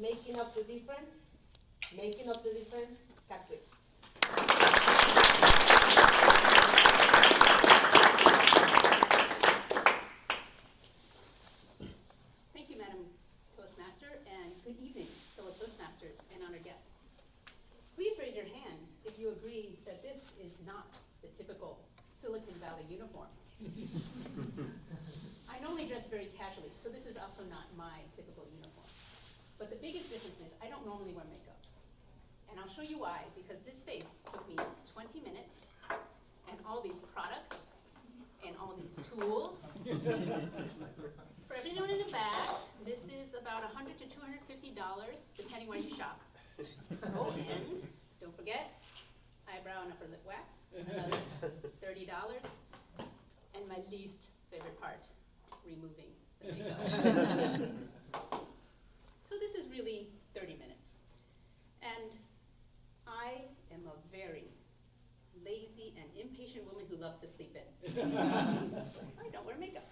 making up the difference, making up the difference, Cut Catwick. Thank you, Madam Toastmaster, and good evening, fellow Toastmasters and honored guests. Please raise your hand if you agree that this is not the typical Silicon Valley uniform. I normally dress very casually, so this is also not my typical uniform. But the biggest difference is I don't normally wear makeup. And I'll show you why, because this face took me 20 minutes and all these products and all these tools for everyone in the back, this is about 100 to $250, depending where you shop. Oh, and don't forget, eyebrow and upper lip wax, another $30. And my least favorite part, removing the makeup. so this is really 30 minutes. And I am a very lazy and impatient woman who loves to sleep in. so I don't wear makeup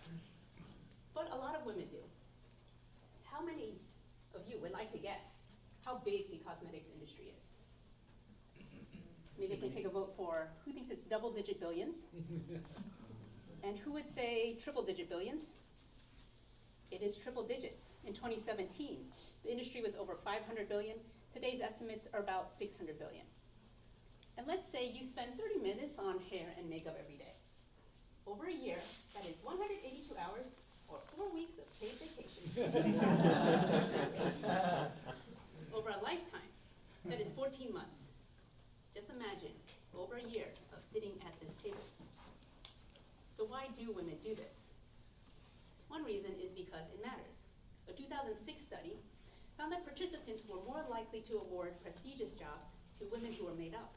but a lot of women do. How many of you would like to guess how big the cosmetics industry is? Maybe I can take a vote for who thinks it's double digit billions? and who would say triple digit billions? It is triple digits. In 2017, the industry was over 500 billion. Today's estimates are about 600 billion. And let's say you spend 30 minutes on hair and makeup every day. Over a year, that is 182 hours or four weeks of paid vacation. over a lifetime, that is 14 months. Just imagine, over a year of sitting at this table. So why do women do this? One reason is because it matters. A 2006 study found that participants were more likely to award prestigious jobs to women who were made up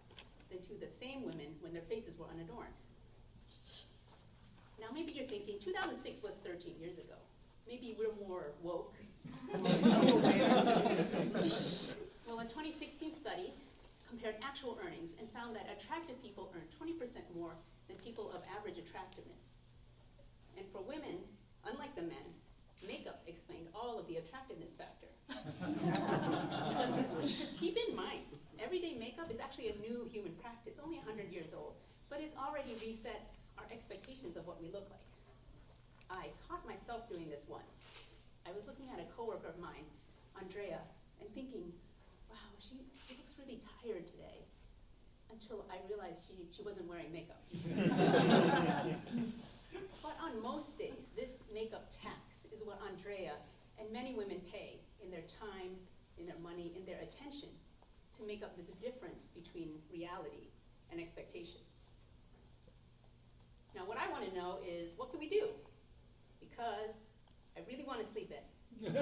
than to the same women when their faces were unadorned. Now maybe you're thinking, 2006 was 13 years ago. Maybe we're more woke. well, a 2016 study compared actual earnings and found that attractive people earn 20% more than people of average attractiveness. And for women, unlike the men, makeup explained all of the attractiveness factor. because keep in mind, everyday makeup is actually a new human practice, only 100 years old, but it's already reset expectations of what we look like. I caught myself doing this once. I was looking at a coworker of mine, Andrea, and thinking, wow, she, she looks really tired today. Until I realized she, she wasn't wearing makeup. but on most days, this makeup tax is what Andrea and many women pay in their time, in their money, in their attention to make up this difference between reality and expectation. Now, what I want to know is what can we do? Because I really want to sleep in.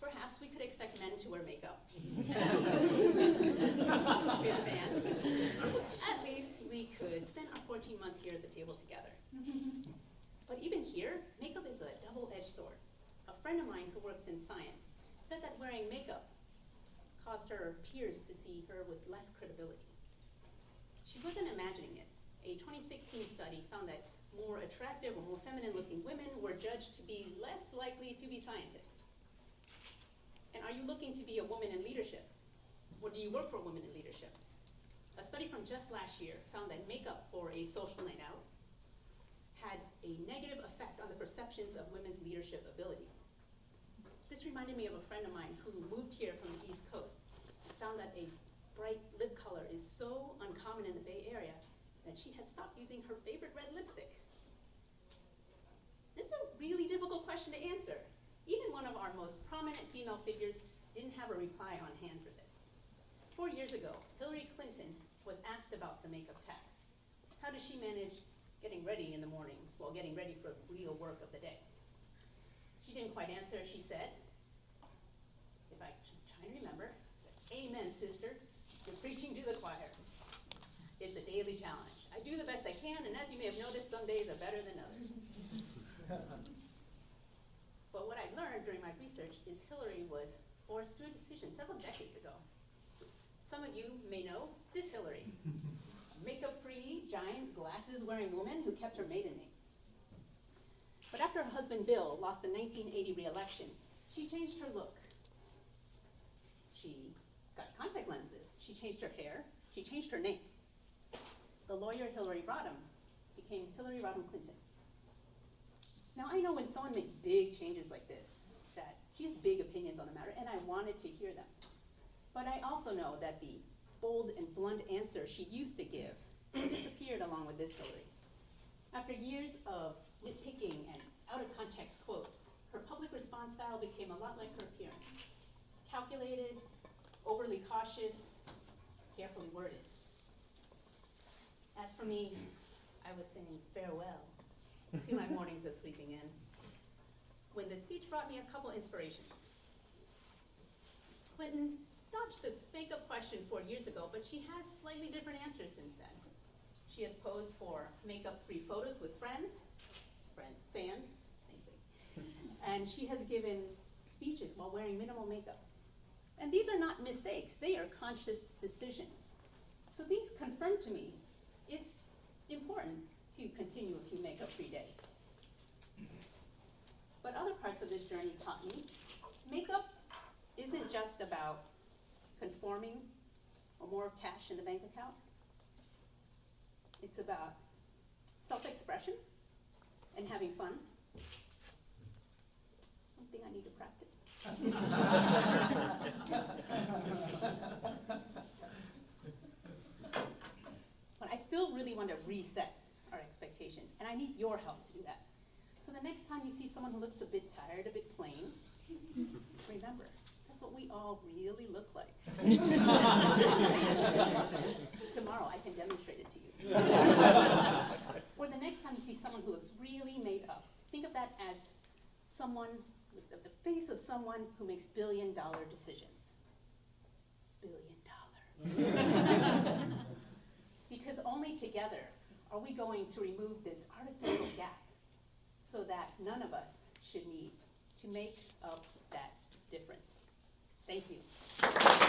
Perhaps we could expect men to wear makeup. in advance. At least we could spend our 14 months here at the table together. but even here, makeup is a double-edged sword. A friend of mine who works in science said that wearing makeup caused her peers to see her with less credibility. She wasn't imagining it. A 2016 study found that more attractive or more feminine looking women were judged to be less likely to be scientists. And are you looking to be a woman in leadership? Or do you work for women in leadership? A study from just last year found that makeup for a social night out had a negative effect on the perceptions of women's leadership ability. This reminded me of a friend of mine who moved here from the East Coast and found that a bright lip color is so uncommon in the Bay Area that she had stopped using her favorite red lipstick. It's a really difficult question to answer. Even one of our most prominent female figures didn't have a reply on hand for this. Four years ago, Hillary Clinton was asked about the makeup tax. How does she manage getting ready in the morning while getting ready for real work of the day? She didn't quite answer. She said, if I try to remember, says, Amen, sister. You're preaching to the choir. It's a daily challenge. Do the best I can, and as you may have noticed, some days are better than others. but what I learned during my research is Hillary was forced to a decision several decades ago. Some of you may know this Hillary, makeup-free, giant, glasses-wearing woman who kept her maiden name. But after her husband Bill lost the 1980 re-election, She changed her look. She got contact lenses. She changed her hair. She changed her name. Lawyer Hillary Rodham became Hillary Rodham Clinton. Now, I know when someone makes big changes like this, that she has big opinions on the matter, and I wanted to hear them. But I also know that the bold and blunt answer she used to give disappeared along with this Hillary. After years of nitpicking and out-of-context quotes, her public response style became a lot like her appearance. Calculated, overly cautious, carefully worded. As for me, I was saying farewell to my mornings of sleeping in, when the speech brought me a couple inspirations. Clinton dodged the makeup question four years ago, but she has slightly different answers since then. She has posed for makeup-free photos with friends, friends, fans, same thing. And she has given speeches while wearing minimal makeup. And these are not mistakes, they are conscious decisions. So these confirm to me it's important to continue a few makeup-free days. But other parts of this journey taught me makeup isn't just about conforming or more cash in the bank account. It's about self-expression and having fun. Something I need to practice. But I still really want to reset our expectations, and I need your help to do that. So the next time you see someone who looks a bit tired, a bit plain, remember, that's what we all really look like. Tomorrow, I can demonstrate it to you. Or the next time you see someone who looks really made up, think of that as someone, with the, the face of someone who makes billion dollar decisions. Billion dollar. Because only together are we going to remove this artificial gap so that none of us should need to make up that difference. Thank you.